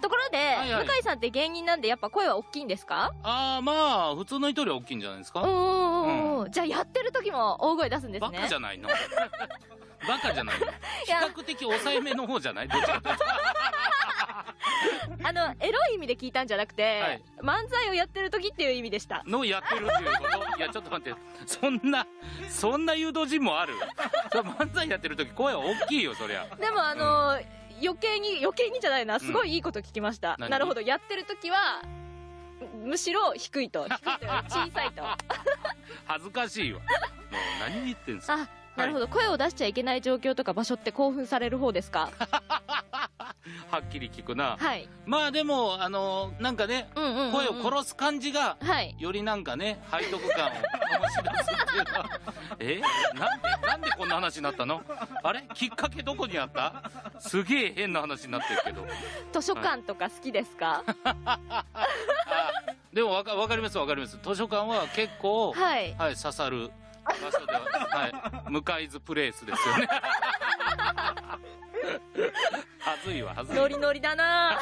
ところで、はいはい向井さんって芸人なんでやっぱ声は大きいんですか？ああ、まあ、普通の人より大きいんじゃないですか？おーおーおーじゃあやってる時も大声出すんですバね。カじゃないのバカじゃないの比や較的抑えめの方じゃない？どっち。あの、エロい意味で聞いたんじゃなくて、はい漫才をやってる時っていう意味でした。のやってるっていうこと？いや、ちょっと待って。そんな、そんな誘導陣もある？それ漫才やってる時声は大きいよ、そりゃ。でもあのー余計に、余計にじゃないな、すごいいいこと聞きました。何？なるほど、やってる時は、むしろ低いと。低いと小さいと。あ、恥ずかしいわ。もう何言ってんすか。なるほど、声を出しちゃいけない状況とか場所って興奮される方ですか？はっきり聞くな。はい。まあでも、あの、なんかね、うんうんうんうん声を殺す感じが、はい。よりなんかね、背徳感を醸し出すっていうのは、え？なんで、なんでこんな話になったの？あれ？きっかけどこにあった？すげえ変な話になってるけど。図書館とか好きですか？あでもわかわかりますわかります。図書館は結構、はい。はい、刺さる場所では、はい、向かいずプレイスですよね。はずいわ、はずいわ。ノリノリだな